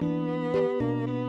Música